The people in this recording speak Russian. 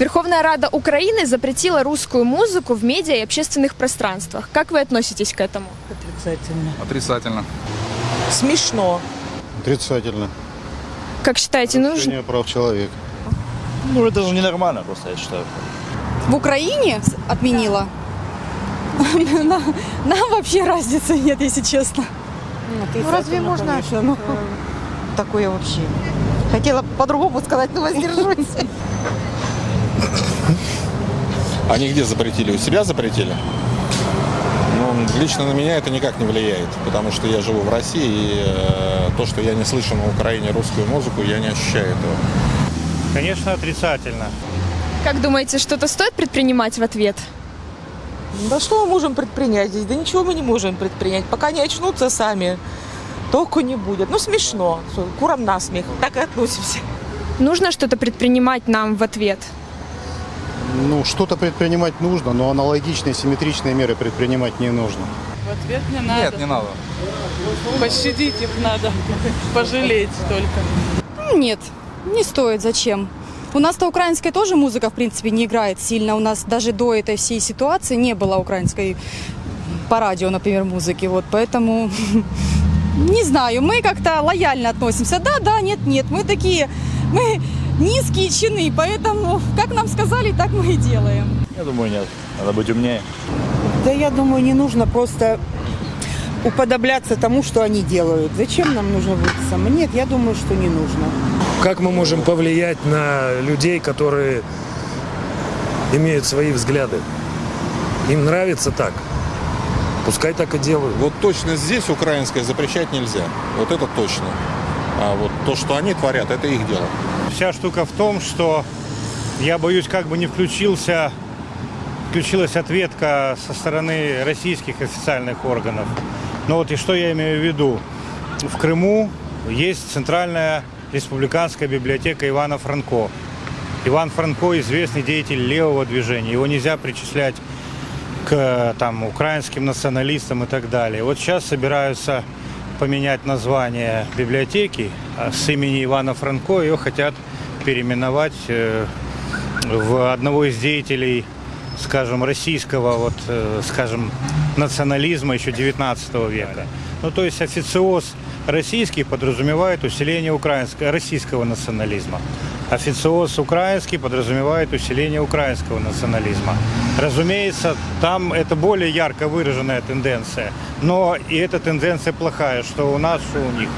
Верховная Рада Украины запретила русскую музыку в медиа и общественных пространствах. Как вы относитесь к этому? Отрицательно. Отрицательно. Смешно. Отрицательно. Как считаете, нужно? Прав человека. Ну, это же ненормально просто, я считаю. в Украине отменила. Нам нам вообще разницы нет, если честно. Ну разве можно э, такое вообще? Хотела по-другому сказать, но воздержусь. Они где запретили? У себя запретили? Ну, лично на меня это никак не влияет, потому что я живу в России, и э, то, что я не слышу на Украине русскую музыку, я не ощущаю этого. Конечно, отрицательно. Как думаете, что-то стоит предпринимать в ответ? Да что мы можем предпринять здесь? Да ничего мы не можем предпринять. Пока не очнутся сами, толку не будет. Ну, смешно. Курам насмех. Так и относимся. Нужно что-то предпринимать нам в ответ? Ну, что-то предпринимать нужно, но аналогичные, симметричные меры предпринимать не нужно. В ответ не надо. Нет, не надо. Пощадить их надо. Пожалеть только. Ну, Нет, не стоит, зачем? У нас-то украинская тоже музыка, в принципе, не играет сильно. У нас даже до этой всей ситуации не было украинской по радио, например, музыки. Вот, поэтому не знаю, мы как-то лояльно относимся. Да, да, нет, нет, мы такие, мы низкие чины, поэтому как нам сказали, так мы и делаем. Я думаю, нет. Надо быть умнее. Да я думаю, не нужно просто уподобляться тому, что они делают. Зачем нам нужно быть самым? Нет, я думаю, что не нужно. Как мы можем повлиять на людей, которые имеют свои взгляды? Им нравится так. Пускай так и делают. Вот точно здесь украинское запрещать нельзя. Вот это точно. А вот то, что они творят, это их дело. Вся штука в том, что я боюсь, как бы не включился, включилась ответка со стороны российских официальных органов. Ну вот и что я имею в виду? В Крыму есть Центральная республиканская библиотека Ивана Франко. Иван Франко известный деятель левого движения. Его нельзя причислять к там, украинским националистам и так далее. Вот сейчас собираются поменять название библиотеки а с имени Ивана Франко. Ее хотят переименовать э, в одного из деятелей, скажем, российского, вот, э, скажем, национализма еще 19 века. Ну, то есть официоз российский подразумевает усиление украинского, российского национализма. Официоз украинский подразумевает усиление украинского национализма. Разумеется, там это более ярко выраженная тенденция, но и эта тенденция плохая, что у нас, что у них.